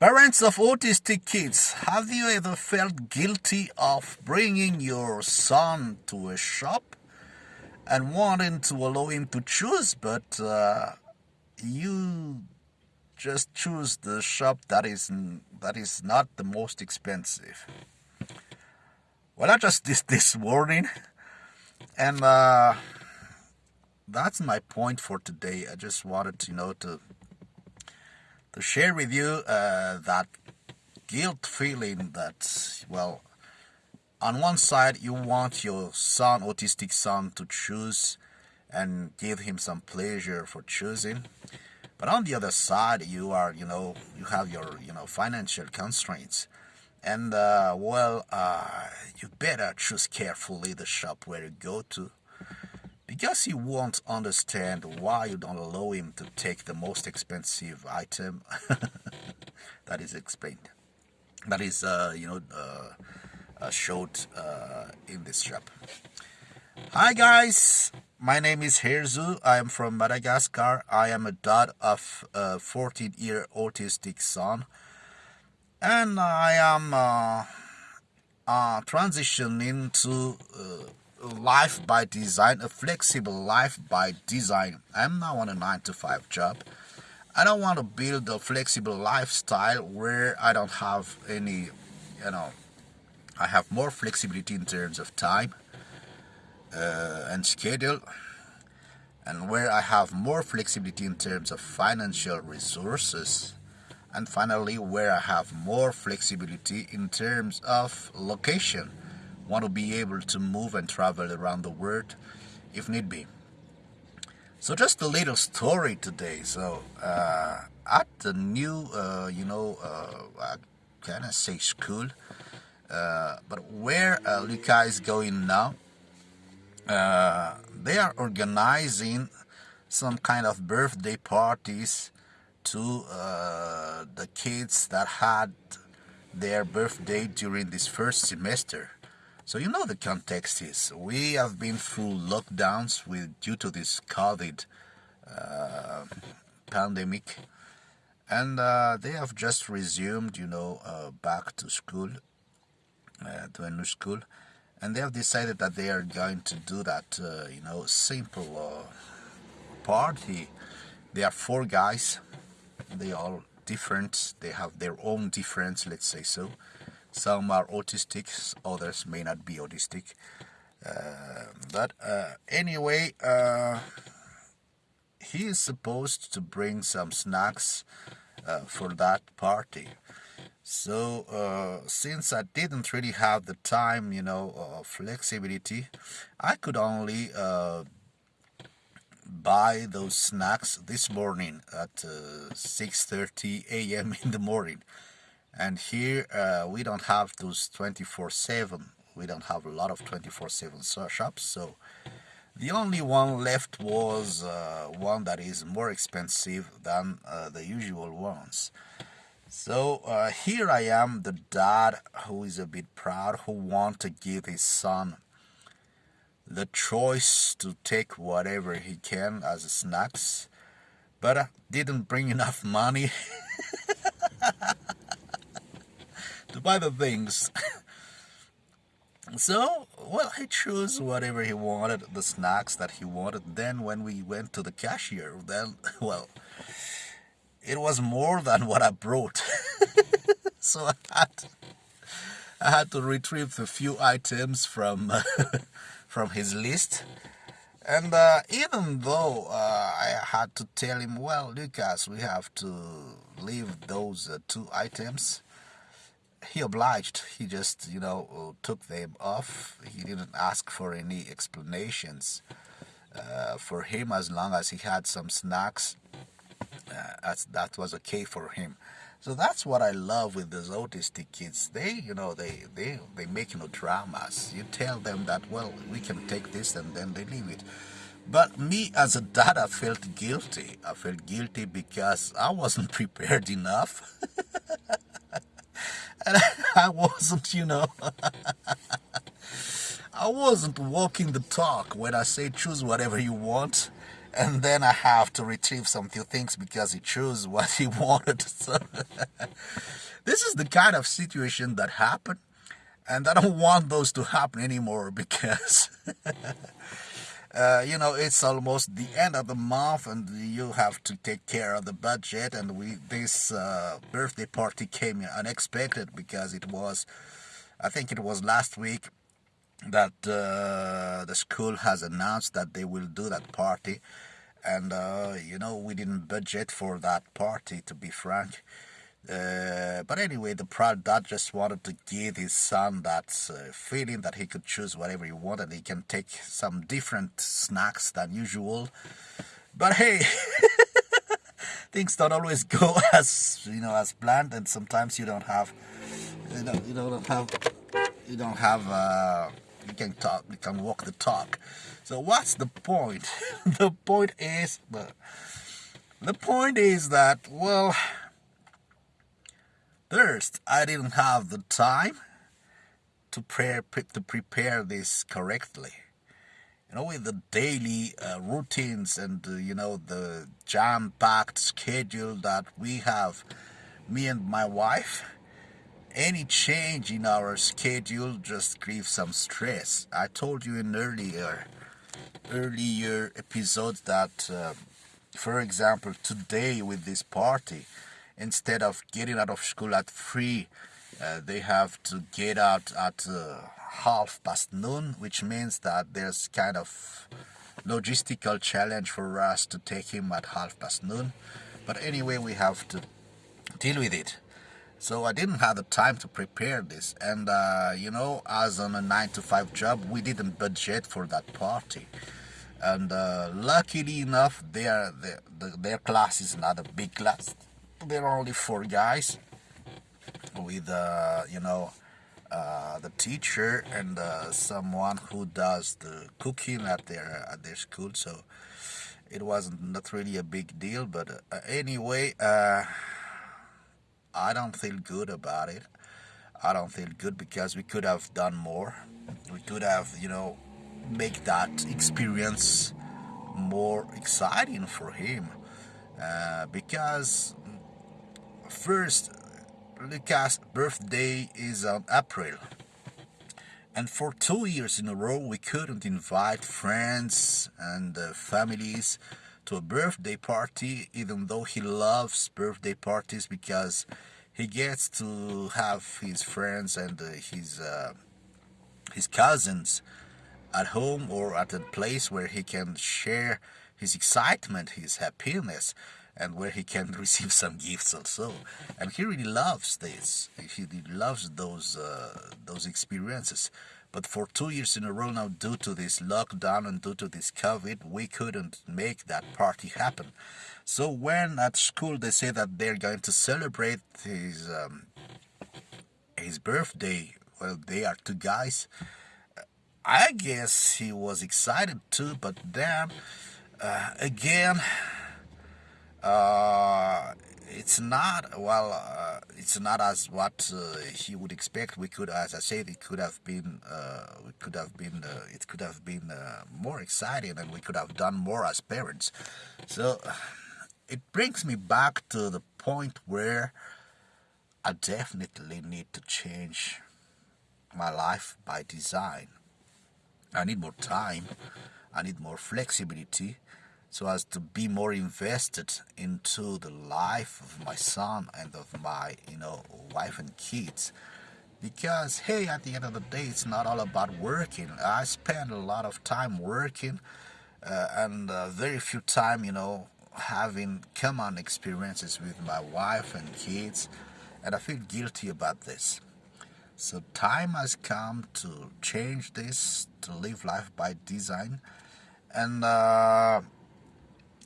Parents of autistic kids, have you ever felt guilty of bringing your son to a shop and wanting to allow him to choose, but uh, you just choose the shop that is that is not the most expensive? Well, I just did this morning, and uh, that's my point for today. I just wanted to know to to share with you uh, that guilt feeling that, well, on one side you want your son, autistic son, to choose and give him some pleasure for choosing. But on the other side, you are, you know, you have your, you know, financial constraints. And, uh, well, uh, you better choose carefully the shop where you go to because he won't understand why you don't allow him to take the most expensive item that is explained. That is uh, you know uh, uh, showed uh, in this shop. Hi guys. My name is Herzu. I am from Madagascar. I am a dad of a 14 year autistic son. And I am uh, uh, transitioning to life by design, a flexible life by design. I'm not on a 9 to 5 job. I don't want to build a flexible lifestyle where I don't have any, you know, I have more flexibility in terms of time uh, and schedule and where I have more flexibility in terms of financial resources and finally where I have more flexibility in terms of location want to be able to move and travel around the world if need be. So just a little story today. So uh, at the new, uh, you know, uh, can I say school? Uh, but where uh, Luca is going now, uh, they are organizing some kind of birthday parties to uh, the kids that had their birthday during this first semester. So you know the context is we have been through lockdowns with due to this COVID uh, pandemic, and uh, they have just resumed, you know, uh, back to school, uh, to a new school, and they have decided that they are going to do that, uh, you know, simple uh, party. They are four guys. They all different. They have their own difference, let's say so some are autistic, others may not be autistic. Uh, but uh, anyway, uh, he is supposed to bring some snacks uh, for that party. So uh, since I didn't really have the time, you know, uh, flexibility, I could only buy those snacks this morning at 6:30 a.m. in the morning and here uh, we don't have those 24-7 we don't have a lot of 24-7 shops so the only one left was uh, one that is more expensive than uh, the usual ones. So uh, here I am the dad who is a bit proud who want to give his son the choice to take whatever he can as snacks but I didn't bring enough money to buy the things. so, well, he chose whatever he wanted, the snacks that he wanted. Then when we went to the cashier, then, well, it was more than what I brought. so I had, to, I had to retrieve a few items from, from his list. And uh, even though uh, I had to tell him, well, Lucas, we have to leave those uh, two items he obliged. He just, you know, took them off. He didn't ask for any explanations. Uh, for him, as long as he had some snacks, uh, that was okay for him. So that's what I love with those autistic kids. They, you know, they, they, they make, no dramas. You tell them that, well, we can take this and then they leave it. But me as a dad, I felt guilty. I felt guilty because I wasn't prepared enough. and I wasn't, you know, I wasn't walking the talk when I say choose whatever you want and then I have to retrieve some few things because he chose what he wanted. So this is the kind of situation that happened, and I don't want those to happen anymore because. Uh, you know it's almost the end of the month and you have to take care of the budget. And we this uh, birthday party came unexpected because it was i think it was last week that uh, the school has announced that they will do that party. And uh, you know we didn't budget for that party to be frank uh, but anyway, the proud dad just wanted to give his son that uh, feeling that he could choose whatever he wanted. He can take some different snacks than usual. But hey, things don't always go as you know as planned, and sometimes you don't have, you know, you don't have, you don't have. Uh, you can talk, you can walk the talk. So what's the point? the point is the, the point is that well First, I didn't have the time to prepare to prepare this correctly. You know, with the daily uh, routines and uh, you know the jam-packed schedule that we have, me and my wife, any change in our schedule just creates some stress. I told you in earlier earlier episodes that, uh, for example, today with this party instead of getting out of school at 3 uh, they have to get out at uh, half past noon which means that there's kind of logistical challenge for us to take him at half past noon. But anyway we have to deal with it. So I didn't have the time to prepare this. And uh, you know as on a 9 to 5 job we didn't budget for that party. And uh, luckily enough their, their, their class is not a big class there are only four guys with uh, you know uh, the teacher and uh, someone who does the cooking at their at their school. So it wasn't not really a big deal but uh, anyway uh, I don't feel good about it. I don't feel good because we could have done more. We could have you know make that experience more exciting for him uh, because First, Lucas' birthday is on April. And for two years in a row, we couldn't invite friends and uh, families to a birthday party, even though he loves birthday parties because he gets to have his friends and uh, his uh, his cousins at home or at a place where he can share his excitement, his happiness and where he can receive some gifts also. And he really loves this. He loves those uh, those experiences. But for two years in a row now, due to this lockdown and due to this COVID, we couldn't make that party happen. So when at school they say that they're going to celebrate his um, his birthday, well, they are two guys. I guess he was excited too, but then uh, again uh, it's not well. Uh, it's not as what uh, he would expect. We could, as I said, it could have been. Uh, we could have been. Uh, it could have been uh, more exciting, and we could have done more as parents. So it brings me back to the point where I definitely need to change my life by design. I need more time. I need more flexibility so as to be more invested into the life of my son and of my you know wife and kids. Because hey at the end of the day it's not all about working. I spend a lot of time working uh, and uh, very few time you know having common experiences with my wife and kids and i feel guilty about this. So time has come to change this to live life by design and uh,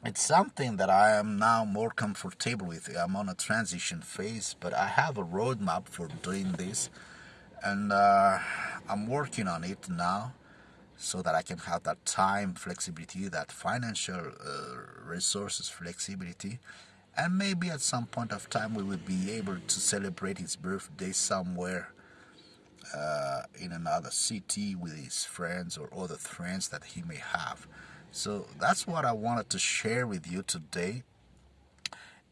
it's something that I am now more comfortable with. I'm on a transition phase, but I have a roadmap for doing this, and uh, I'm working on it now so that I can have that time flexibility, that financial uh, resources flexibility, and maybe at some point of time we will be able to celebrate his birthday somewhere uh, in another city with his friends or other friends that he may have. So that's what I wanted to share with you today.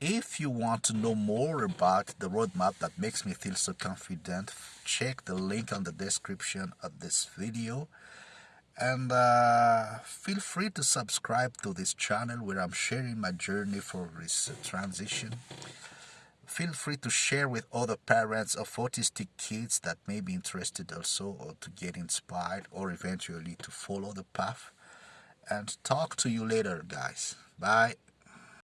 If you want to know more about the roadmap that makes me feel so confident, check the link on the description of this video. And uh, feel free to subscribe to this channel where I'm sharing my journey for this transition. Feel free to share with other parents of autistic kids that may be interested also or to get inspired or eventually to follow the path. And talk to you later, guys. Bye.